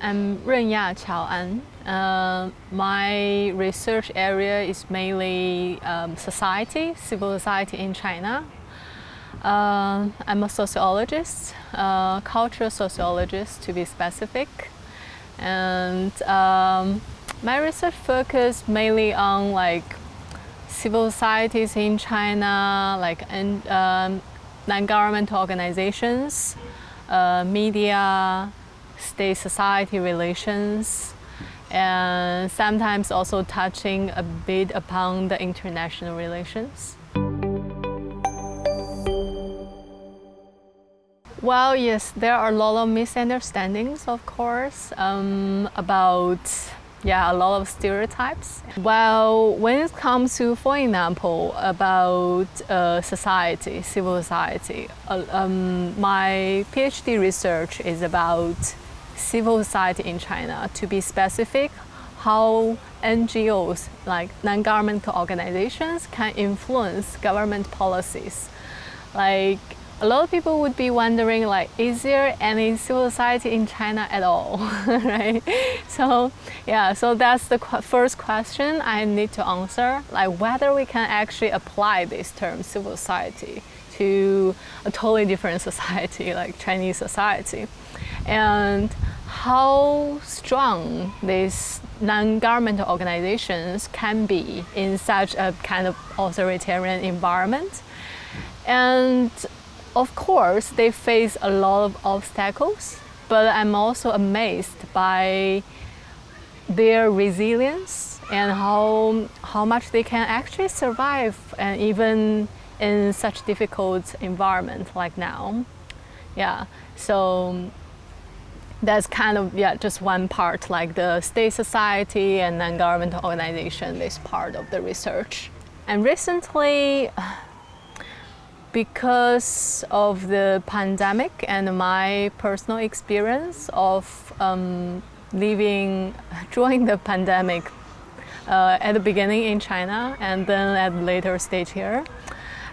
I'm Renya Chao An. Uh, my research area is mainly um, society, civil society in China. Uh, I'm a sociologist, cultural sociologist to be specific. And um, my research focus mainly on like civil societies in China, like um, non-governmental organizations, uh, media, state-society relations, and sometimes also touching a bit upon the international relations. Well, yes, there are a lot of misunderstandings, of course, um, about yeah, a lot of stereotypes. Well, when it comes to, for example, about uh, society, civil society, uh, um, my PhD research is about civil society in China. To be specific, how NGOs, like non-governmental organizations, can influence government policies. Like a lot of people would be wondering like, is there any civil society in China at all, right? So yeah, so that's the qu first question I need to answer, like whether we can actually apply this term civil society to a totally different society like Chinese society. And how strong these non-governmental organizations can be in such a kind of authoritarian environment. And of course, they face a lot of obstacles, but I'm also amazed by their resilience and how, how much they can actually survive and even in such difficult environment like now. Yeah, so that's kind of yeah just one part like the state society and non-governmental organization is part of the research and recently because of the pandemic and my personal experience of um, living during the pandemic uh, at the beginning in China and then at later stage here.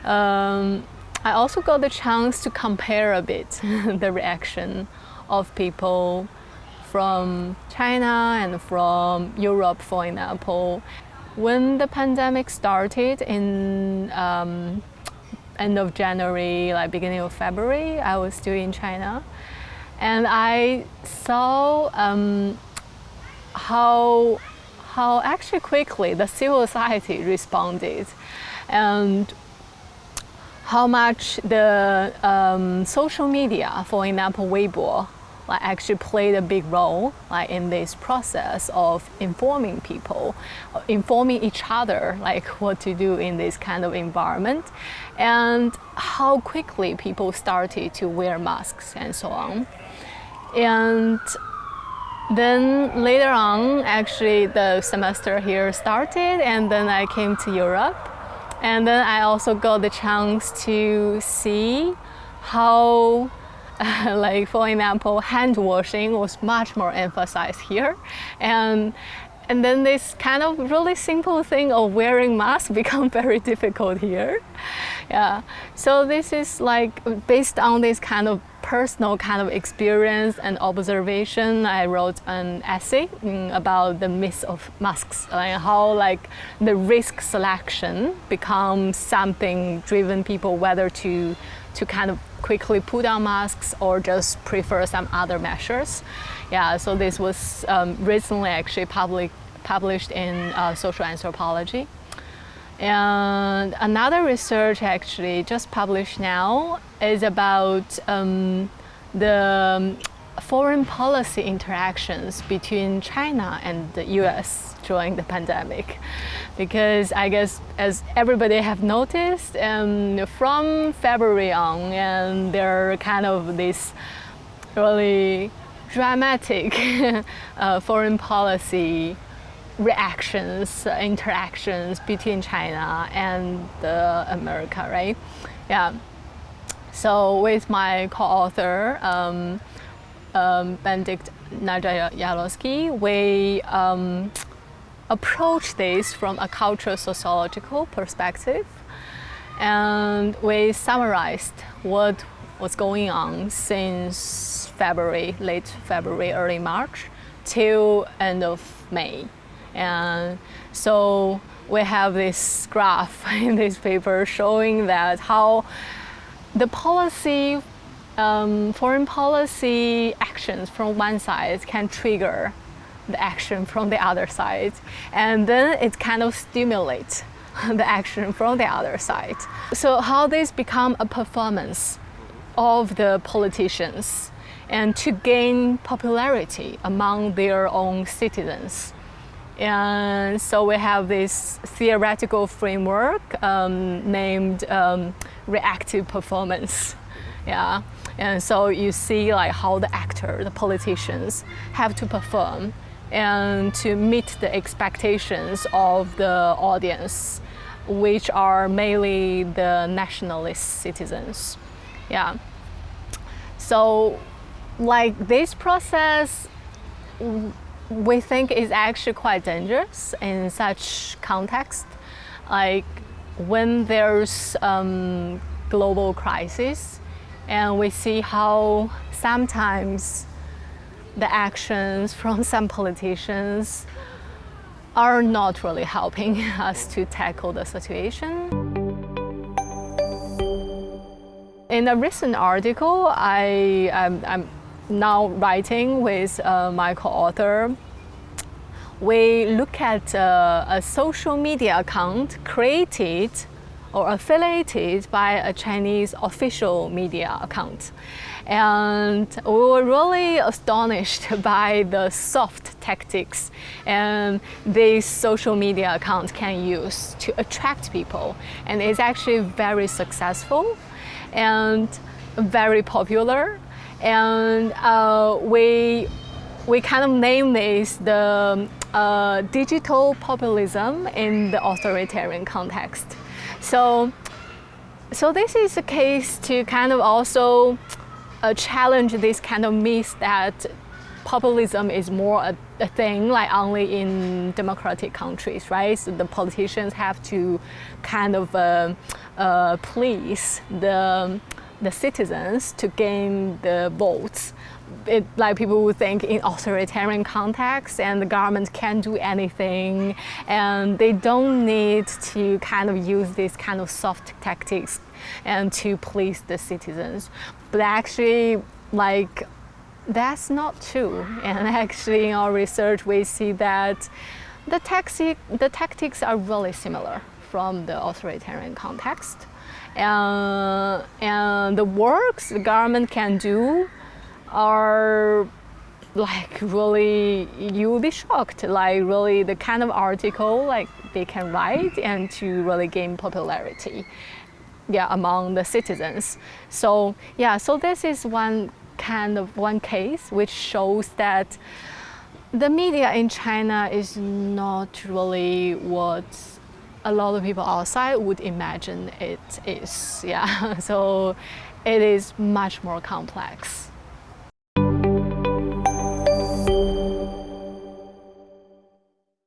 Um, I also got the chance to compare a bit the reaction of people from China and from Europe, for example. When the pandemic started in um, end of January, like beginning of February, I was still in China. And I saw um, how, how actually quickly the civil society responded and how much the um, social media, for example, Weibo, like actually played a big role like in this process of informing people, informing each other like what to do in this kind of environment and how quickly people started to wear masks and so on. And then later on, actually the semester here started and then I came to Europe. And then I also got the chance to see how like for example, hand washing was much more emphasized here. And, and then this kind of really simple thing of wearing mask become very difficult here. Yeah, so this is like based on this kind of personal kind of experience and observation, I wrote an essay mm, about the myth of masks and how like the risk selection becomes something driven people whether to to kind of quickly put on masks or just prefer some other measures. Yeah, so this was um, recently actually public, published in uh, social anthropology. And another research actually just published now is about um, the foreign policy interactions between China and the US during the pandemic. Because I guess as everybody have noticed, um, from February on, and there are kind of this really dramatic uh, foreign policy reactions, uh, interactions between China and America, right? Yeah. So with my co-author, um, um, Benedikt Naja-Jarlowski, we um, approach this from a cultural sociological perspective and we summarized what was going on since February, late February, early March, till end of May. And so we have this graph in this paper showing that how the policy, um, foreign policy actions from one side can trigger the action from the other side. And then it kind of stimulates the action from the other side. So how this become a performance of the politicians and to gain popularity among their own citizens. And so we have this theoretical framework um, named um, reactive performance. Yeah. And so you see like how the actor, the politicians have to perform and to meet the expectations of the audience, which are mainly the nationalist citizens. Yeah. So like this process we think is actually quite dangerous in such context. Like when there's um, global crisis and we see how sometimes the actions from some politicians are not really helping us to tackle the situation. In a recent article, I, I'm, I'm now writing with uh, my co-author, we look at uh, a social media account created or affiliated by a Chinese official media account. And we were really astonished by the soft tactics and this social media account can use to attract people. And it's actually very successful and very popular and uh, we we kind of name this the uh, digital populism in the authoritarian context. So, so this is a case to kind of also uh, challenge this kind of myth that populism is more a, a, thing like only in democratic countries, right? So the politicians have to kind of uh, uh please the the citizens to gain the votes. It, like people would think in authoritarian context and the government can't do anything and they don't need to kind of use these kind of soft tactics and to please the citizens. But actually like that's not true and actually in our research we see that the, taxi, the tactics are really similar from the authoritarian context. And, and the works the government can do are like really you will be shocked. Like really the kind of article like they can write and to really gain popularity yeah among the citizens. So yeah so this is one kind of one case which shows that the media in China is not really what a lot of people outside would imagine it is. Yeah, so it is much more complex.